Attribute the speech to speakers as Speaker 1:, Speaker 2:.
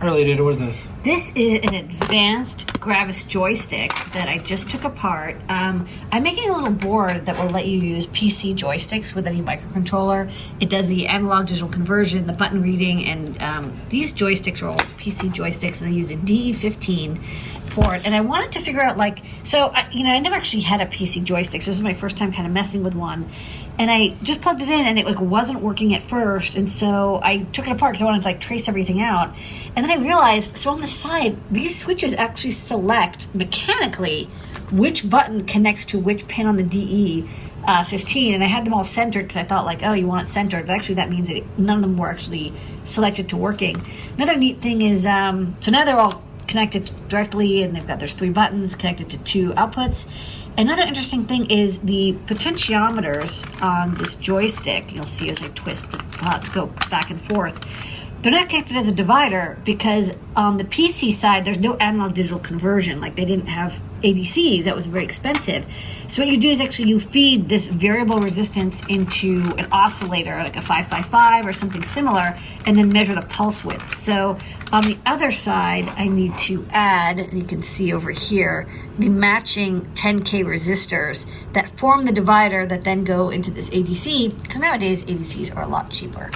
Speaker 1: Data, what is this?
Speaker 2: This is an advanced Gravis joystick that I just took apart. Um, I'm making a little board that will let you use PC joysticks with any microcontroller. It does the analog digital conversion, the button reading, and um, these joysticks are all PC joysticks, and they use a DE15 And I wanted to figure out, like, so, I, you know, I never actually had a PC joystick, so this is my first time kind of messing with one. And I just plugged it in and it like wasn't working at first. And so I took it apart because I wanted to like trace everything out. And then I realized so on the side these switches actually select mechanically which button connects to which pin on the DE uh, 15 and I had them all centered because I thought like oh you want it centered. But actually that means that none of them were actually selected to working. Another neat thing is um, so now they're all connected directly and they've got there's three buttons connected to two outputs Another interesting thing is the potentiometers on this joystick. You'll see as I twist the pots go back and forth. They're not connected as a divider because on the PC side, there's no analog digital conversion. Like they didn't have ADCs, that was very expensive. So what you do is actually you feed this variable resistance into an oscillator, like a 555 or something similar, and then measure the pulse width. So on the other side, I need to add, you can see over here, the matching 10K resistors that form the divider that then go into this ADC, because nowadays ADCs are a lot cheaper.